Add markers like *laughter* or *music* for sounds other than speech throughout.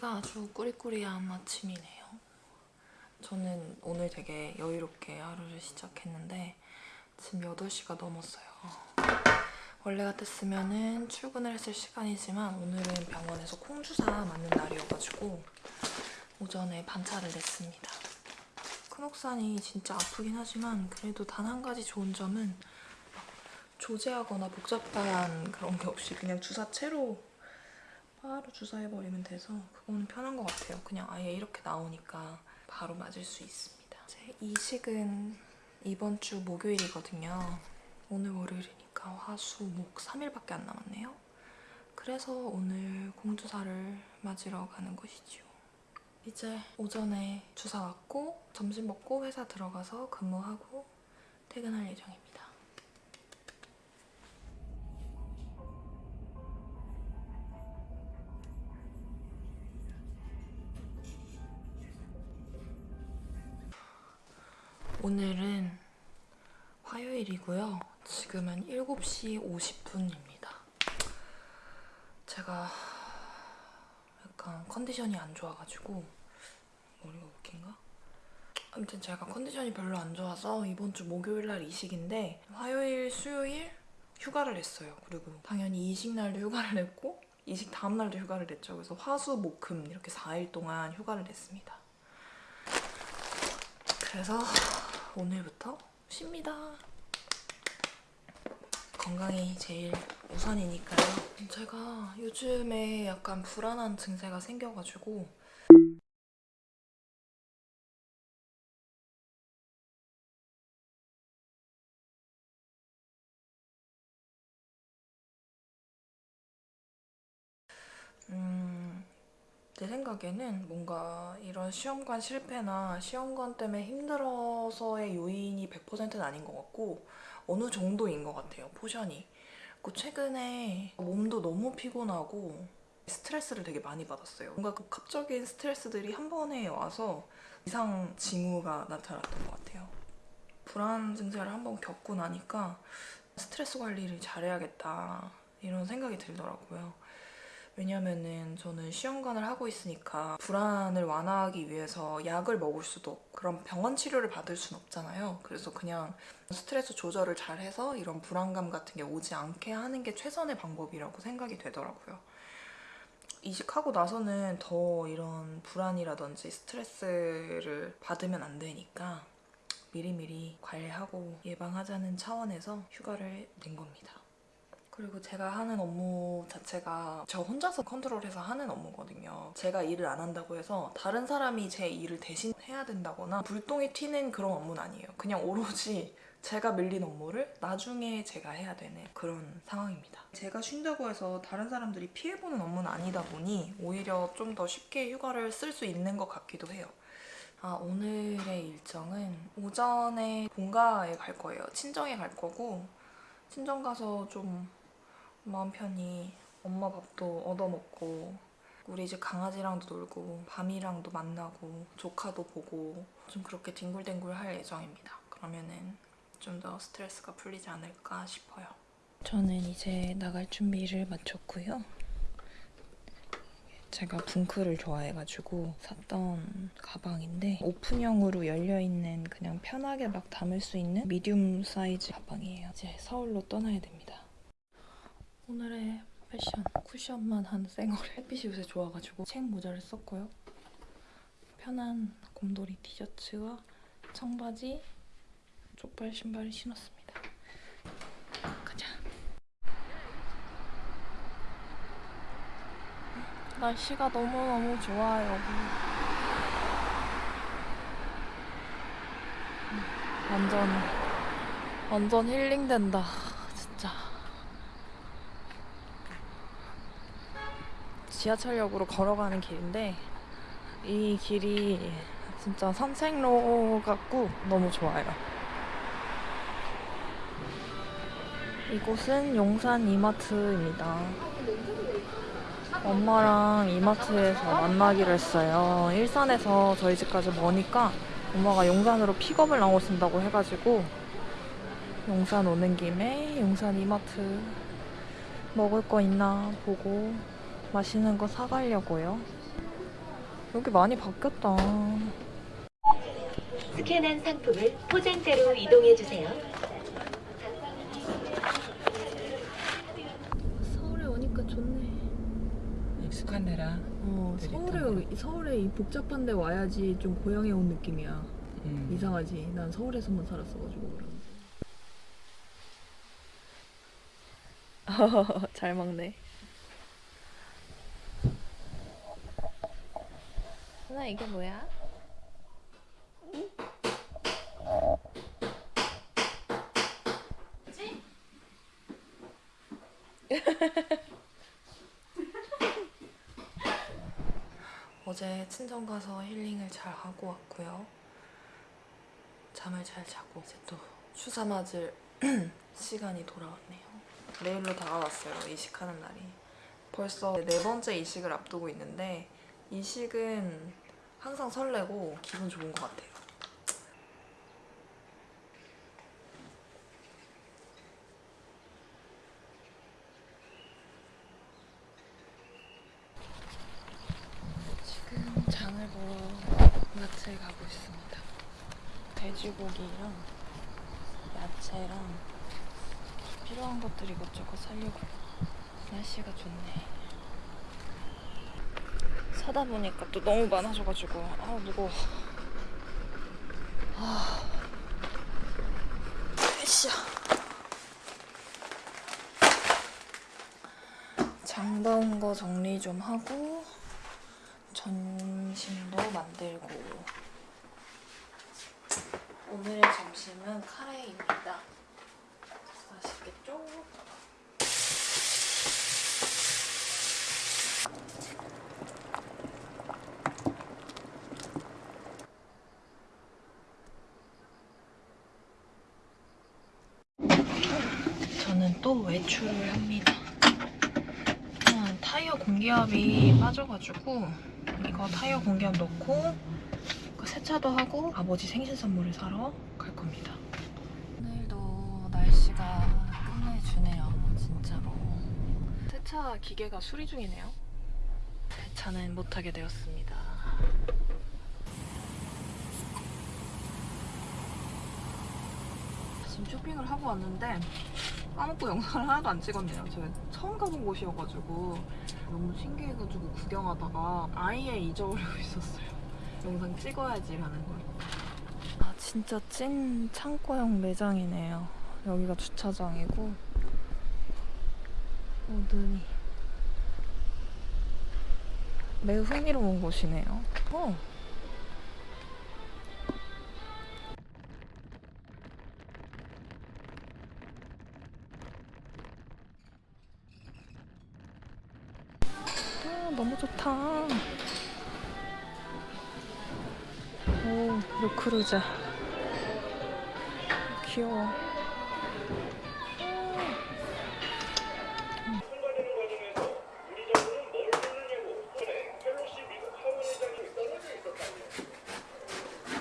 꾸리꾸리한 아침이네요. 저는 오늘 되게 여유롭게 하루를 시작했는데 지금 8시가 넘었어요. 원래 같았으면 출근을 했을 시간이지만 오늘은 병원에서 콩주사 맞는 날이어가지고 오전에 반차를 냈습니다. 큰옥산이 진짜 아프긴 하지만 그래도 단 한 가지 좋은 점은 막 조제하거나 복잡한 그런 게 없이 그냥 주사채로 바로 주사해버리면 돼서 그거는 편한 것 같아요. 그냥 아예 이렇게 나오니까 바로 맞을 수 있습니다. 제 이식은 이번 주 목요일이거든요. 오늘 월요일이니까 화, 수, 목 3일밖에 안 남았네요. 그래서 오늘 공주사를 맞으러 가는 곳이죠. 이제 오전에 주사 맞고 점심 먹고 회사 들어가서 근무하고 퇴근할 예정입니다. 오늘은 화요일이고요. 지금은 7시 50분입니다. 제가 약간 컨디션이 안 좋아가지고 머리가 웃긴가? 아무튼 제가 컨디션이 별로 안 좋아서 이번 주 목요일 날 이식인데 화요일, 수요일 휴가를 냈어요. 그리고 당연히 이식 날도 휴가를 냈고 이식 다음 날도 휴가를 냈죠. 그래서 화수, 목, 금 이렇게 4일 동안 휴가를 냈습니다. 그래서 오늘부터 쉽니다. 건강이 제일 우선이니까요. 제가 요즘에 약간 불안한 증세가 생겨가지고 제 생각에는 뭔가 이런 시험관 실패나 시험관 때문에 힘들어서의 요인이 100%는 아닌 것 같고 어느 정도인 것 같아요, 포션이. 그 최근에 몸도 너무 피곤하고 스트레스를 되게 많이 받았어요. 뭔가 복합적인 스트레스들이 한 번에 와서 이상 징후가 나타났던 것 같아요. 불안 증세를 한 번 겪고 나니까 스트레스 관리를 잘해야겠다 이런 생각이 들더라고요. 왜냐면은 저는 시험관을 하고 있으니까 불안을 완화하기 위해서 약을 먹을 수도 없고 그런 병원 치료를 받을 순 없잖아요. 그래서 그냥 스트레스 조절을 잘 해서 이런 불안감 같은 게 오지 않게 하는 게 최선의 방법이라고 생각이 되더라고요. 이식하고 나서는 더 이런 불안이라든지 스트레스를 받으면 안 되니까 미리미리 관리하고 예방하자는 차원에서 휴가를 낸 겁니다. 그리고 제가 하는 업무 자체가 저 혼자서 컨트롤해서 하는 업무거든요. 제가 일을 안 한다고 해서 다른 사람이 제 일을 대신 해야 된다거나 불똥이 튀는 그런 업무는 아니에요. 그냥 오로지 제가 밀린 업무를 나중에 제가 해야 되는 그런 상황입니다. 제가 쉰다고 해서 다른 사람들이 피해보는 업무는 아니다 보니 오히려 좀 더 쉽게 휴가를 쓸 수 있는 것 같기도 해요. 아, 오늘의 일정은 오전에 본가에 갈 거예요. 친정에 갈 거고 친정 가서 좀 마음 편히 엄마 밥도 얻어먹고 우리 집 강아지랑도 놀고 밤이랑도 만나고 조카도 보고 좀 그렇게 뒹굴뒹굴 할 예정입니다. 그러면은 좀 더 스트레스가 풀리지 않을까 싶어요. 저는 이제 나갈 준비를 마쳤고요. 제가 붕크를 좋아해가지고 샀던 가방인데 오픈형으로 열려있는 그냥 편하게 막 담을 수 있는 미디움 사이즈 가방이에요. 이제 서울로 떠나야 됩니다. 오늘의 패션 쿠션만 한 쌩얼에 햇빛이 요새 좋아가지고 책 모자를 썼고요. 편한 곰돌이 티셔츠와 청바지, 족발 신발을 신었습니다. 가자. 날씨가 너무너무 좋아요. 완전 완전 힐링된다. 진짜. 지하철역으로 걸어가는 길인데 이 길이 진짜 산책로 같고 너무 좋아요. 이곳은 용산 이마트입니다. 엄마랑 이마트에서 만나기로 했어요. 일산에서 저희 집까지 머니까 엄마가 용산으로 픽업을 나오신다고 해가지고 용산 오는 김에 용산 이마트 먹을 거 있나 보고 맛있는 거 사가려고요. 여기 많이 바뀌었다. 스캔한 상품을 포장대로 이동해 주세요. 서울에 오니까 좋네. 익숙한 데라. 어, 서울에 서울에 이 복잡한 데 와야지 좀 고향에 온 느낌이야. 음. 이상하지. 난 서울에서만 살았어가지고. *laughs* 잘 먹네. 나 이게 뭐야? *laughs* 어제 친정 가서 힐링을 잘 하고 왔고요. 잠을 잘 자고 이제 또 추사 맞을 *clears throat* 시간이 돌아왔네요. 내일로 다가왔어요. 이식하는 날이. 벌써 네 번째 이식을 앞두고 있는데 이식은 항상 설레고 기분 좋은 것 같아요. 지금 장을 보러 마트에 가고 있습니다. 돼지고기랑 야채랑 필요한 것들 이것저것 사려고요. 날씨가 좋네. 사다 보니까 또 너무 많아져가지고 아 무거워. 아, 으쌰. 장 봐온 거 정리 좀 하고 점심도 만들고 오늘의 점심은 카레입니다. 맛있겠죠? 외출을 합니다. 타이어 공기압이 빠져가지고 이거 타이어 공기압 넣고 그 세차도 하고 아버지 생신 선물을 사러 갈 겁니다. 오늘도 날씨가 끝내주네요, 진짜로. 세차 기계가 수리 중이네요. 세차는 못하게 되었습니다. 지금 쇼핑을 하고 왔는데 까먹고 영상을 하나도 안 찍었네요. 제가 처음 가본 곳이어가지고 너무 신기해가지고 구경하다가 아예 잊어버리고 *laughs* 있었어요. 영상 찍어야지 라는 걸. 아 진짜 찐 창고형 매장이네요. 여기가 주차장이고 어, 눈이 매우 흥미로운 곳이네요. 어. 요크루자. 귀여워.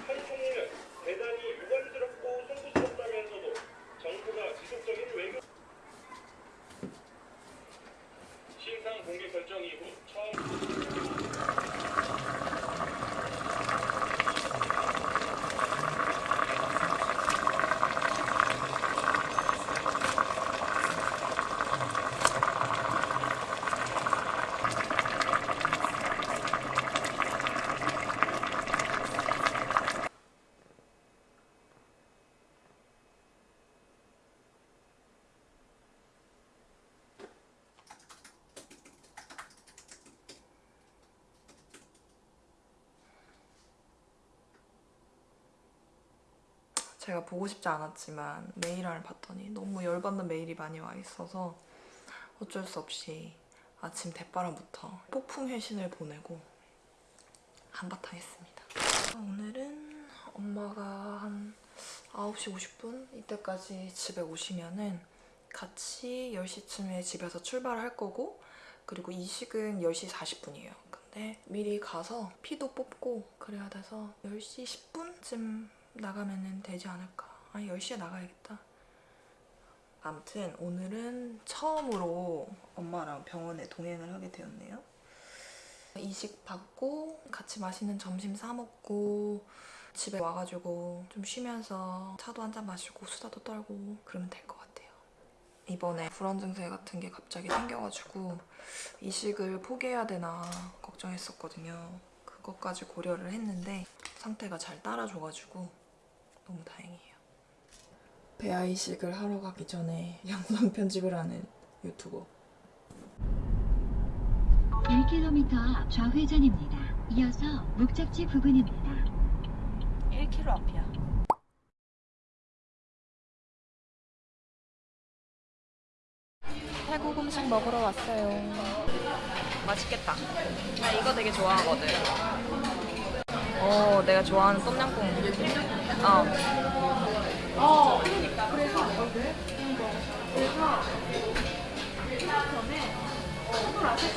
한총리는 대단히 유감스럽고 송구스럽다면서도 정부가 지속적인 외교 신상 공개 결정 이후 처음 제가 보고 싶지 않았지만 메일을 봤더니 너무 열받는 메일이 많이 와 있어서 어쩔 수 없이 아침 대바람부터 폭풍 회신을 보내고 한바탕 했습니다. 오늘은 엄마가 한 9시 50분 이때까지 집에 오시면은 같이 10시쯤에 집에서 출발을 할 거고 그리고 이식은 10시 40분이에요. 근데 미리 가서 피도 뽑고 그래야 돼서 10시 10분쯤 나가면 되지 않을까. 아니 10시에 나가야겠다. 아무튼 오늘은 처음으로 엄마랑 병원에 동행을 하게 되었네요. 이식 받고 같이 맛있는 점심 사 먹고 집에 와가지고 좀 쉬면서 차도 한 잔 마시고 수다도 떨고 그러면 될 것 같아요. 이번에 불안 증세 같은 게 갑자기 생겨가지고 이식을 포기해야 되나 걱정했었거든요. 그것까지 고려를 했는데 상태가 잘 따라줘가지고 너무 다행이에요. 배아 이식을 하러 가기 전에 *laughs* 영상 편집을 하는 유튜버 1km 앞 좌회전입니다. 이어서 목적지 부근입니다. 1km 앞이야. 태국 음식 먹으러 왔어요. 맛있겠다. 나 이거 되게 좋아하거든. 어, 내가 좋아하는 똠양꿍. 어. 하나씩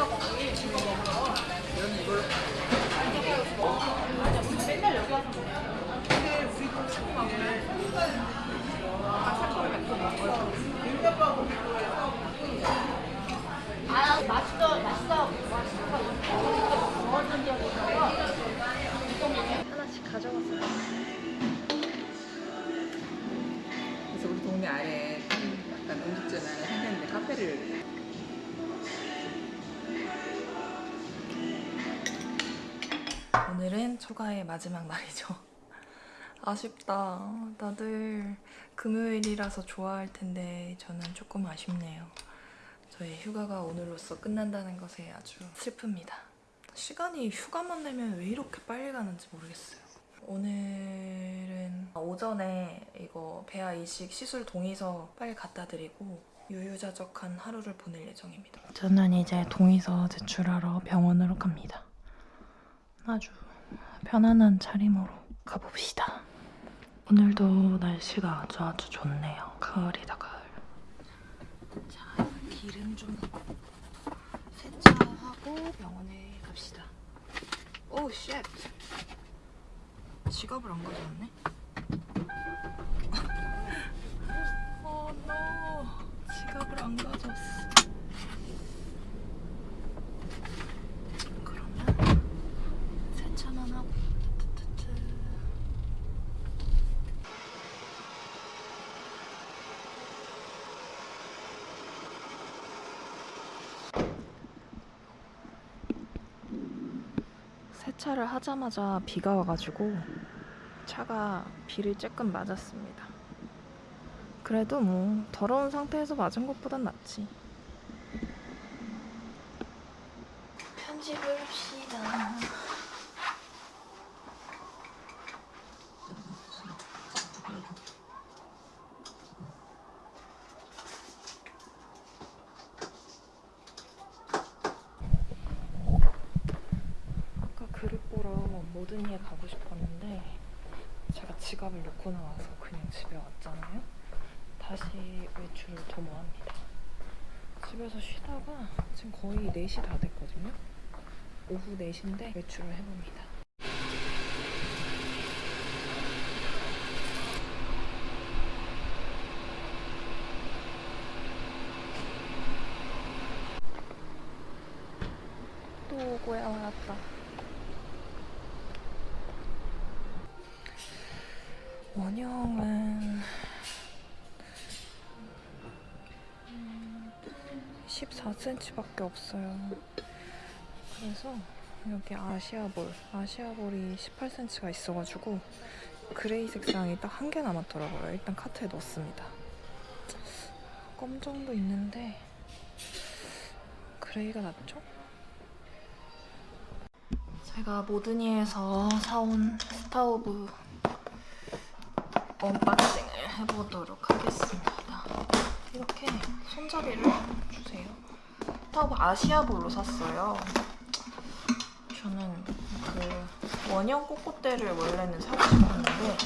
오늘은 초가의 마지막 날이죠. *laughs* 아쉽다. 다들 금요일이라서 좋아할 텐데 저는 조금 아쉽네요. 저의 휴가가 오늘로써 끝난다는 것에 아주 슬픕니다. 시간이 휴가만 되면 왜 이렇게 빨리 가는지 모르겠어요. 오늘은 오전에 이거 배아 이식 시술 동의서 빨리 갖다 드리고 유유자적한 하루를 보낼 예정입니다. 저는 이제 동의서 제출하러 병원으로 갑니다. 아주 편안한 차림으로 가봅시다. 오늘도 날씨가 아주 아주 좋네요. 가을이다 가을. 자 기름 좀 세차하고 병원에 갑시다. oh shit. 지갑을 안 가져왔네. *laughs* oh no. 지갑을 안 가져왔어. 그러면 세차만 하고. 세차를 하자마자 비가 와가지고 차가 비를 쬐끔 맞았습니다. 그래도 뭐 더러운 상태에서 맞은 것보단 낫지. 편집을 합시다. 아까 그릇 보러 모든이에 가고 싶었는데 제가 지갑을 놓고 나와서 그냥 집에 왔잖아요. 다시 외출을 도모합니다. 집에서 쉬다가 지금 거의 4시 다 됐거든요. 오후 4시인데 외출을 해봅니다. 또 오고야 왔다. 원형은 14cm밖에 없어요. 그래서 여기 아시아볼, 아시아볼이 18cm가 있어가지고 gray 색상이 딱 한 개 남았더라고요. 일단 카트에 넣었습니다. 검정도 있는데 gray가 낫죠? 제가 모드니에서 사온 Staub unboxing을 해보도록 하겠습니다. 이렇게 손잡이를 주세요. Staub 아시아볼로 샀어요. 저는 그 원형 cocotte를 원래는 사고 싶었는데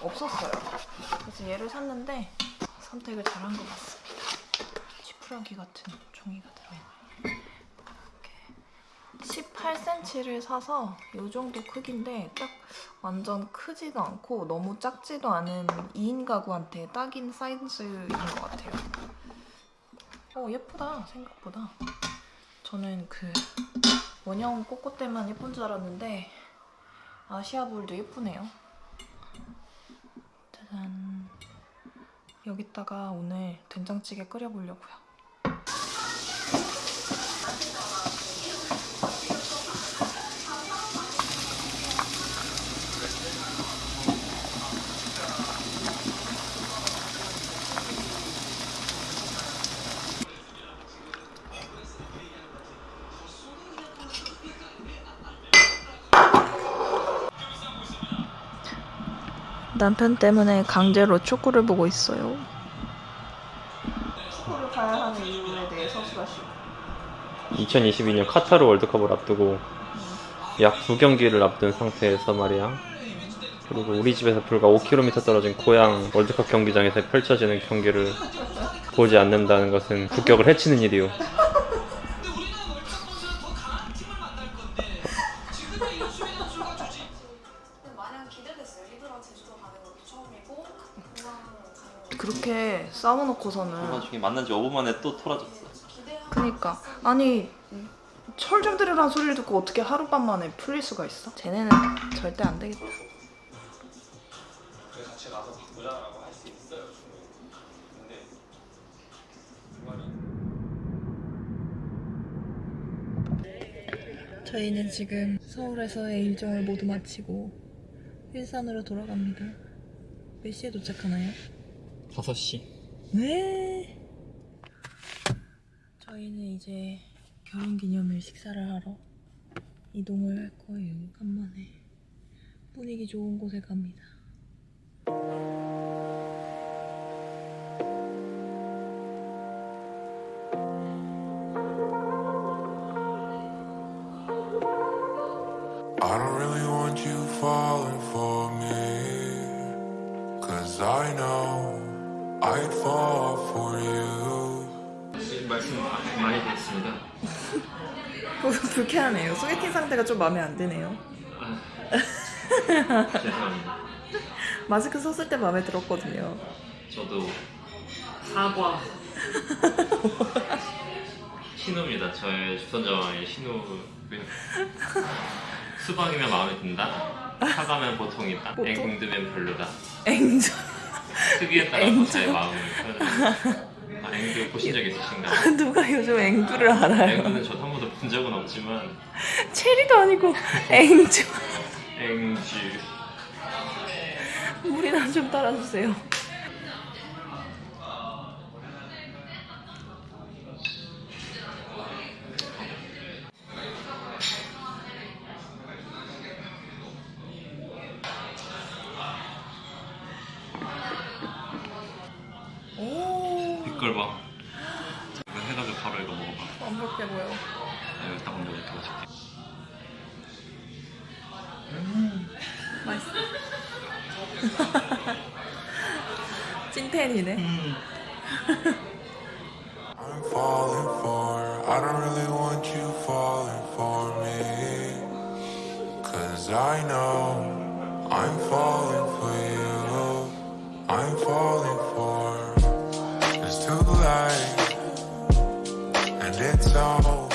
없었어요. 그래서 얘를 샀는데 선택을 잘한 것 같습니다. 지푸라기 같은 종이가 들어있네요. 이렇게 18cm를 사서 이 정도 크기인데 딱 완전 크지도 않고 너무 작지도 않은 2인 가구한테 딱인 사이즈인 것 같아요. 어 예쁘다 생각보다. 저는 그 원형 꼬꼬대만 예쁜 줄 알았는데 아시아볼도 예쁘네요. 짜잔. 여기다가 오늘 된장찌개 끓여보려고요. 남편 때문에 강제로 축구를 보고 있어요. 축구를 봐야 하는 이유에 대해 서술하시고. 2022년 카타르 월드컵을 앞두고 약두 경기를 앞둔 상태에서 말이야. 그리고 우리 집에서 불과 5km 떨어진 고향 월드컵 경기장에서 펼쳐지는 경기를 보지 않는다는 것은 국격을 해치는 일이오. 싸워놓고서는 나중에 만난 지 5분 만에 또 토라졌어. 그니까 아니 철 좀 들으라는 소리를 듣고 어떻게 하룻밤 만에 풀릴 수가 있어? 쟤네는 절대 안 되겠다. 저희는 지금 서울에서의 일정을 모두 마치고 일산으로 돌아갑니다. 몇 시에 도착하나요? 5시. 네. 저희는 이제 결혼기념일 식사를 하러 이동을 할 거예요. 간만에 분위기 좋은 곳에 갑니다. Cause I know I'd fall for you. 말씀 많이 드렸습니다. *laughs* 불쾌하네요. 소개팅 상태가 좀 마음에 안 드네요. 죄송합니다. *laughs* 마스크 썼을 때 마음에 들었거든요. 저도 사과 *laughs* 신우입니다. 저의 주선자와의 신우고요. 수박이면 마음에 든다. 사과면 보통이다. 보통? 앵두면 별로다. 앵조. 특이에 따라서 제 마음을 표현합니다. 아, 앵두 보신 적 있으신가요? *laughs* 누가 요즘 앵두를 알아요? 앵두는 저도 한 번도 본 적은 없지만 체리도 아니고 *laughs* 앵조. 앵주 물이나 좀 따라주세요. 오, 빛깔 봐. 이거 해가지고 바로 이거 먹어봐. 완벽해 보여. 아, 여기 딱 먼저 이렇게 맛있게. 맛있어. 찐텐이네. I'm falling for. I don't really want you falling for me. Cause I know I'm falling for you. I'm falling for. it's all